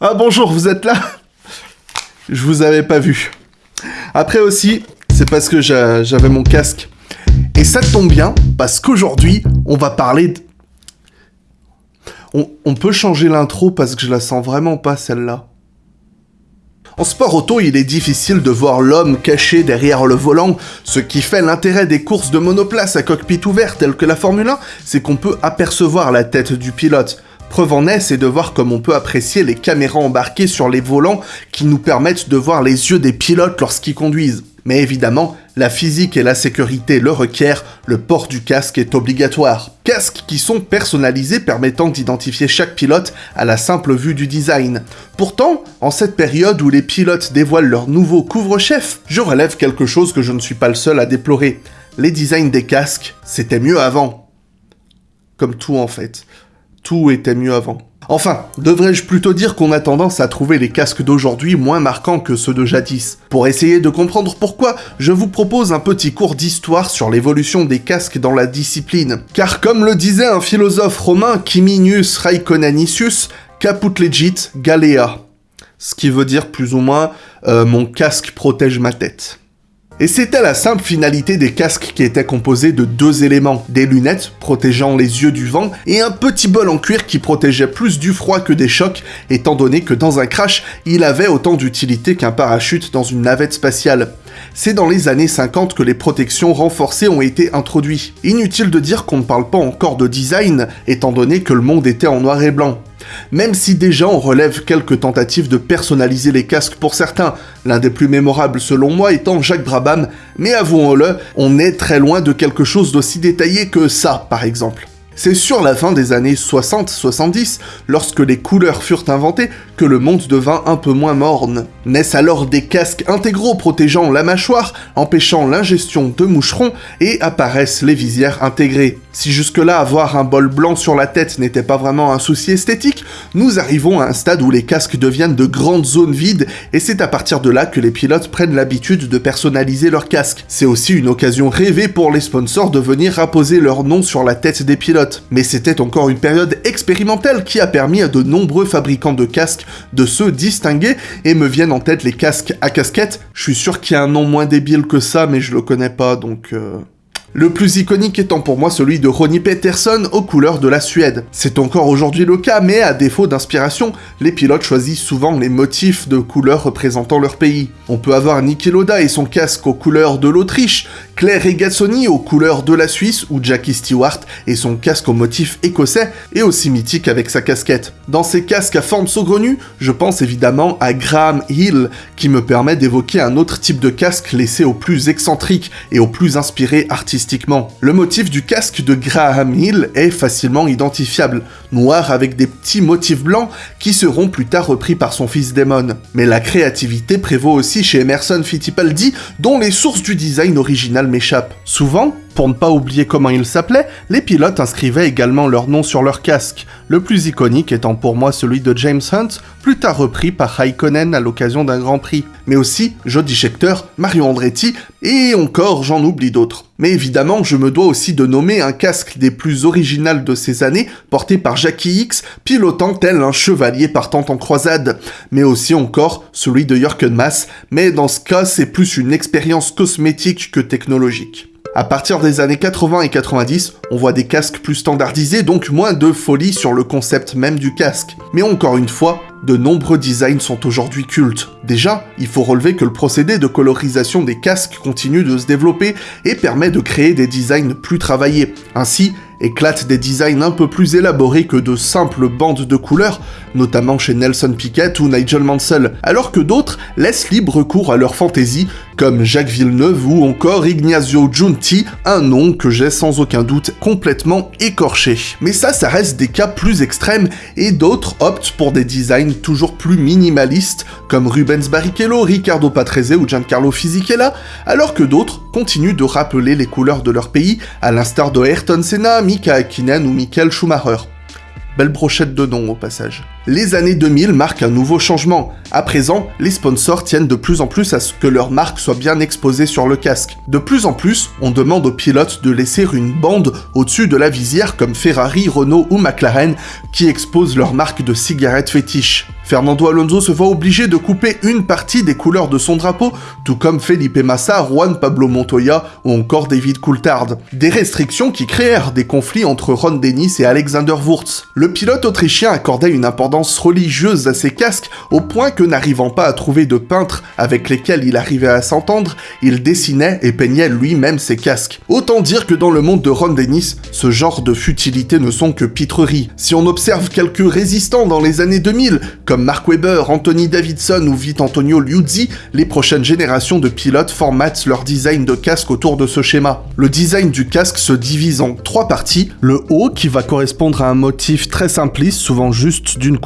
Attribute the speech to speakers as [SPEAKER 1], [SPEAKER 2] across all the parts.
[SPEAKER 1] Ah bonjour, vous êtes là? Je vous avais pas vu. Après aussi, c'est parce que j'avais mon casque. Et ça tombe bien, parce qu'aujourd'hui, on va parler de... On, on peut changer l'intro parce que je la sens vraiment pas celle-là. En sport auto, il est difficile de voir l'homme caché derrière le volant. Ce qui fait l'intérêt des courses de monoplace à cockpit ouvert telles que la Formule 1, c'est qu'on peut apercevoir la tête du pilote. Preuve en est, c'est de voir comme on peut apprécier les caméras embarquées sur les volants qui nous permettent de voir les yeux des pilotes lorsqu'ils conduisent. Mais évidemment, la physique et la sécurité le requièrent, le port du casque est obligatoire. Casques qui sont personnalisés permettant d'identifier chaque pilote à la simple vue du design. Pourtant, en cette période où les pilotes dévoilent leur nouveau couvre-chef, je relève quelque chose que je ne suis pas le seul à déplorer. Les designs des casques, c'était mieux avant. Comme tout en fait. Tout était mieux avant. Enfin, devrais-je plutôt dire qu'on a tendance à trouver les casques d'aujourd'hui moins marquants que ceux de jadis. Pour essayer de comprendre pourquoi, je vous propose un petit cours d'histoire sur l'évolution des casques dans la discipline. Car comme le disait un philosophe romain, Quiminius Raiconanicius, caput legit galea. Ce qui veut dire plus ou moins euh, mon casque protège ma tête ». Et c'était la simple finalité des casques qui étaient composés de deux éléments, des lunettes protégeant les yeux du vent et un petit bol en cuir qui protégeait plus du froid que des chocs, étant donné que dans un crash, il avait autant d'utilité qu'un parachute dans une navette spatiale. C'est dans les années 50 que les protections renforcées ont été introduites. Inutile de dire qu'on ne parle pas encore de design, étant donné que le monde était en noir et blanc. Même si déjà on relève quelques tentatives de personnaliser les casques pour certains, l'un des plus mémorables selon moi étant Jacques Brabham, mais avouons-le, on est très loin de quelque chose d'aussi détaillé que ça par exemple. C'est sur la fin des années 60-70, lorsque les couleurs furent inventées, que le monde devint un peu moins morne. Naissent alors des casques intégraux protégeant la mâchoire, empêchant l'ingestion de moucherons, et apparaissent les visières intégrées. Si jusque-là avoir un bol blanc sur la tête n'était pas vraiment un souci esthétique, nous arrivons à un stade où les casques deviennent de grandes zones vides, et c'est à partir de là que les pilotes prennent l'habitude de personnaliser leurs casques. C'est aussi une occasion rêvée pour les sponsors de venir apposer leur nom sur la tête des pilotes. Mais c'était encore une période expérimentale qui a permis à de nombreux fabricants de casques de se distinguer, et me viennent en tête les casques à casquette. Je suis sûr qu'il y a un nom moins débile que ça, mais je le connais pas, donc... Euh... Le plus iconique étant pour moi celui de Ronnie Peterson aux couleurs de la Suède. C'est encore aujourd'hui le cas, mais à défaut d'inspiration, les pilotes choisissent souvent les motifs de couleurs représentant leur pays. On peut avoir Niki Loda et son casque aux couleurs de l'Autriche, Claire Regazzoni aux couleurs de la Suisse, ou Jackie Stewart et son casque au motif écossais, et aussi mythique avec sa casquette. Dans ces casques à forme saugrenue, je pense évidemment à Graham Hill, qui me permet d'évoquer un autre type de casque laissé au plus excentrique et au plus inspiré le motif du casque de Graham Hill est facilement identifiable, noir avec des petits motifs blancs qui seront plus tard repris par son fils Damon. Mais la créativité prévaut aussi chez Emerson Fittipaldi, dont les sources du design original m'échappent. Souvent, pour ne pas oublier comment il s'appelait, les pilotes inscrivaient également leur nom sur leur casque, le plus iconique étant pour moi celui de James Hunt, plus tard repris par Raikkonen à l'occasion d'un Grand Prix, mais aussi Jody Scheckter, Mario Andretti, et encore j'en oublie d'autres. Mais évidemment, je me dois aussi de nommer un casque des plus originales de ces années, porté par Jackie X, pilotant tel un chevalier partant en croisade, mais aussi encore celui de Jürgen Mass, mais dans ce cas c'est plus une expérience cosmétique que technologique. À partir des années 80 et 90, on voit des casques plus standardisés, donc moins de folie sur le concept même du casque. Mais encore une fois, de nombreux designs sont aujourd'hui cultes. Déjà, il faut relever que le procédé de colorisation des casques continue de se développer et permet de créer des designs plus travaillés. Ainsi, éclatent des designs un peu plus élaborés que de simples bandes de couleurs, notamment chez Nelson Piquet ou Nigel Mansell, alors que d'autres laissent libre cours à leur fantaisie, comme Jacques Villeneuve ou encore Ignazio Giunti, un nom que j'ai sans aucun doute complètement écorché. Mais ça, ça reste des cas plus extrêmes, et d'autres optent pour des designs toujours plus minimalistes, comme Rubens Barrichello, Riccardo Patrese ou Giancarlo Fisichella, alors que d'autres continuent de rappeler les couleurs de leur pays, à l'instar de Ayrton Senna, Mika Hakkinen ou Michael Schumacher. Belle brochette de noms au passage. Les années 2000 marquent un nouveau changement. À présent, les sponsors tiennent de plus en plus à ce que leur marque soit bien exposée sur le casque. De plus en plus, on demande aux pilotes de laisser une bande au-dessus de la visière comme Ferrari, Renault ou McLaren qui exposent leur marque de cigarettes fétiche. Fernando Alonso se voit obligé de couper une partie des couleurs de son drapeau, tout comme Felipe Massa, Juan Pablo Montoya ou encore David Coulthard. Des restrictions qui créèrent des conflits entre Ron Dennis et Alexander Wurz. Le pilote autrichien accordait une importance religieuse à ses casques au point que n'arrivant pas à trouver de peintres avec lesquels il arrivait à s'entendre, il dessinait et peignait lui-même ses casques. Autant dire que dans le monde de Ron Dennis, ce genre de futilités ne sont que pitreries. Si on observe quelques résistants dans les années 2000, comme Mark Webber, Anthony Davidson ou Vite Antonio Liuzzi, les prochaines générations de pilotes formatent leur design de casque autour de ce schéma. Le design du casque se divise en trois parties. Le haut, qui va correspondre à un motif très simpliste, souvent juste d'une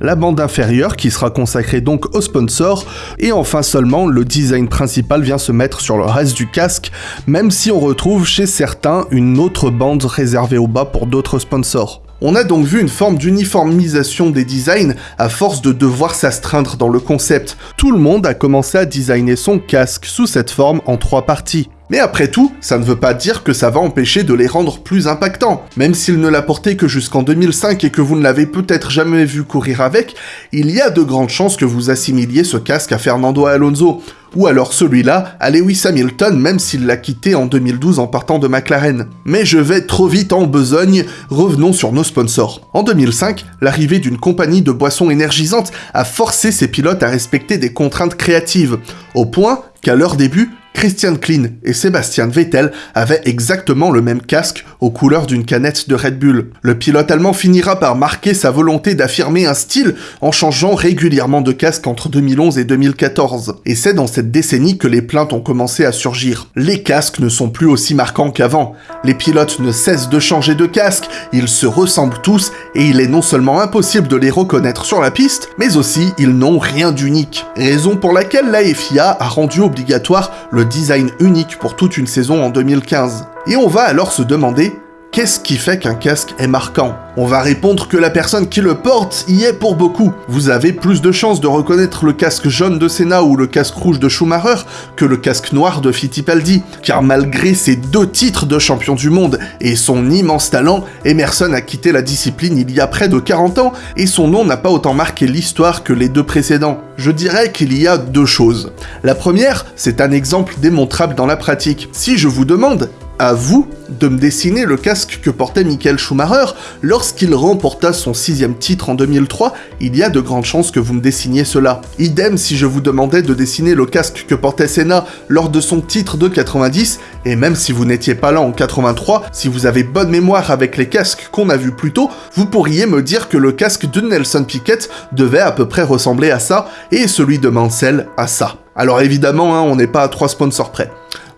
[SPEAKER 1] la bande inférieure, qui sera consacrée donc au sponsor, et enfin seulement le design principal vient se mettre sur le reste du casque, même si on retrouve chez certains une autre bande réservée au bas pour d'autres sponsors. On a donc vu une forme d'uniformisation des designs à force de devoir s'astreindre dans le concept. Tout le monde a commencé à designer son casque sous cette forme en trois parties. Mais après tout, ça ne veut pas dire que ça va empêcher de les rendre plus impactants. Même s'il ne l'a porté que jusqu'en 2005 et que vous ne l'avez peut-être jamais vu courir avec, il y a de grandes chances que vous assimiliez ce casque à Fernando Alonso, ou alors celui-là à Lewis Hamilton même s'il l'a quitté en 2012 en partant de McLaren. Mais je vais trop vite en besogne, revenons sur nos sponsors. En 2005, l'arrivée d'une compagnie de boissons énergisantes a forcé ses pilotes à respecter des contraintes créatives, au point qu'à leur début, Christian Klein et Sebastian Vettel avaient exactement le même casque aux couleurs d'une canette de Red Bull. Le pilote allemand finira par marquer sa volonté d'affirmer un style en changeant régulièrement de casque entre 2011 et 2014. Et c'est dans cette décennie que les plaintes ont commencé à surgir. Les casques ne sont plus aussi marquants qu'avant. Les pilotes ne cessent de changer de casque, ils se ressemblent tous et il est non seulement impossible de les reconnaître sur la piste, mais aussi ils n'ont rien d'unique. Raison pour laquelle la FIA a rendu obligatoire le design unique pour toute une saison en 2015. Et on va alors se demander Qu'est-ce qui fait qu'un casque est marquant? On va répondre que la personne qui le porte y est pour beaucoup. Vous avez plus de chances de reconnaître le casque jaune de Senna ou le casque rouge de Schumacher que le casque noir de Fittipaldi, car malgré ses deux titres de champion du monde et son immense talent, Emerson a quitté la discipline il y a près de 40 ans et son nom n'a pas autant marqué l'histoire que les deux précédents. Je dirais qu'il y a deux choses. La première, c'est un exemple démontrable dans la pratique. Si je vous demande à vous de me dessiner le casque que portait Michael Schumacher lorsqu'il remporta son sixième titre en 2003, il y a de grandes chances que vous me dessiniez cela. Idem si je vous demandais de dessiner le casque que portait Senna lors de son titre de 90, et même si vous n'étiez pas là en 83, si vous avez bonne mémoire avec les casques qu'on a vus plus tôt, vous pourriez me dire que le casque de Nelson Piquet devait à peu près ressembler à ça, et celui de Mansell à ça. Alors évidemment, hein, on n'est pas à trois sponsors près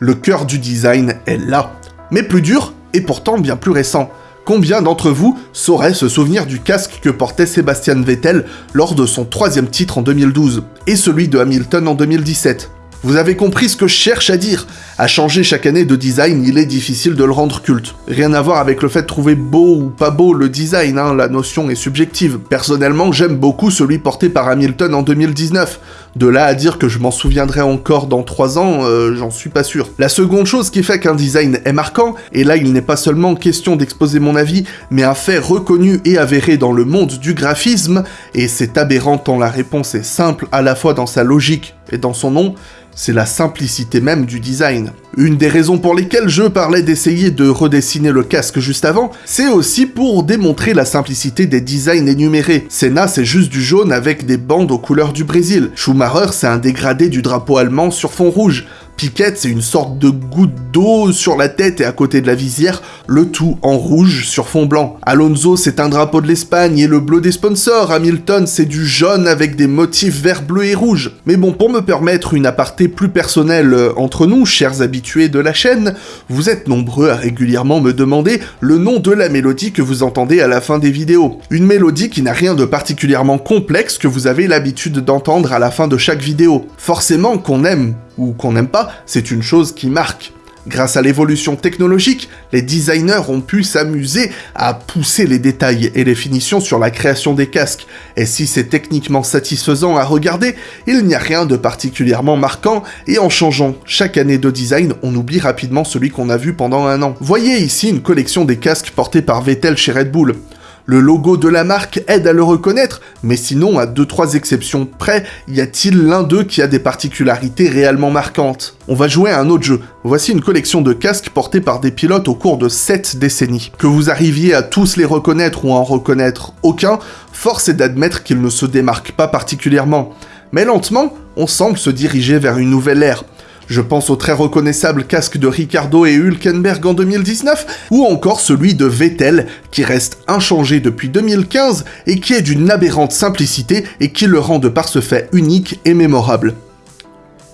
[SPEAKER 1] le cœur du design est là. Mais plus dur, et pourtant bien plus récent. Combien d'entre vous sauraient se souvenir du casque que portait Sébastien Vettel lors de son troisième titre en 2012, et celui de Hamilton en 2017 vous avez compris ce que je cherche à dire. À changer chaque année de design, il est difficile de le rendre culte. Rien à voir avec le fait de trouver beau ou pas beau le design, hein, la notion est subjective. Personnellement, j'aime beaucoup celui porté par Hamilton en 2019. De là à dire que je m'en souviendrai encore dans 3 ans, euh, j'en suis pas sûr. La seconde chose qui fait qu'un design est marquant, et là il n'est pas seulement question d'exposer mon avis, mais un fait reconnu et avéré dans le monde du graphisme, et c'est aberrant tant la réponse est simple à la fois dans sa logique et dans son nom, c'est la simplicité même du design. Une des raisons pour lesquelles je parlais d'essayer de redessiner le casque juste avant, c'est aussi pour démontrer la simplicité des designs énumérés. Senna c'est juste du jaune avec des bandes aux couleurs du Brésil. Schumacher c'est un dégradé du drapeau allemand sur fond rouge. Piquette, c'est une sorte de goutte d'eau sur la tête et à côté de la visière, le tout en rouge sur fond blanc. Alonso, c'est un drapeau de l'Espagne et le bleu des sponsors. Hamilton, c'est du jaune avec des motifs vert, bleu et rouge. Mais bon, pour me permettre une aparté plus personnelle euh, entre nous, chers habitués de la chaîne, vous êtes nombreux à régulièrement me demander le nom de la mélodie que vous entendez à la fin des vidéos. Une mélodie qui n'a rien de particulièrement complexe que vous avez l'habitude d'entendre à la fin de chaque vidéo. Forcément qu'on aime ou qu'on n'aime pas, c'est une chose qui marque. Grâce à l'évolution technologique, les designers ont pu s'amuser à pousser les détails et les finitions sur la création des casques, et si c'est techniquement satisfaisant à regarder, il n'y a rien de particulièrement marquant, et en changeant chaque année de design, on oublie rapidement celui qu'on a vu pendant un an. Voyez ici une collection des casques portés par Vettel chez Red Bull. Le logo de la marque aide à le reconnaître, mais sinon, à 2-3 exceptions près, y a-t-il l'un d'eux qui a des particularités réellement marquantes? On va jouer à un autre jeu. Voici une collection de casques portés par des pilotes au cours de 7 décennies. Que vous arriviez à tous les reconnaître ou à en reconnaître aucun, force est d'admettre qu'ils ne se démarquent pas particulièrement. Mais lentement, on semble se diriger vers une nouvelle ère. Je pense au très reconnaissable casque de Ricardo et Hülkenberg en 2019, ou encore celui de Vettel, qui reste inchangé depuis 2015 et qui est d'une aberrante simplicité et qui le rend de par ce fait unique et mémorable.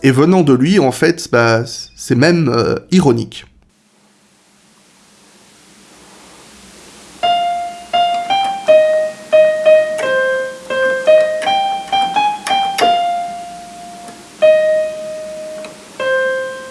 [SPEAKER 1] Et venant de lui, en fait, bah, c'est même euh, ironique.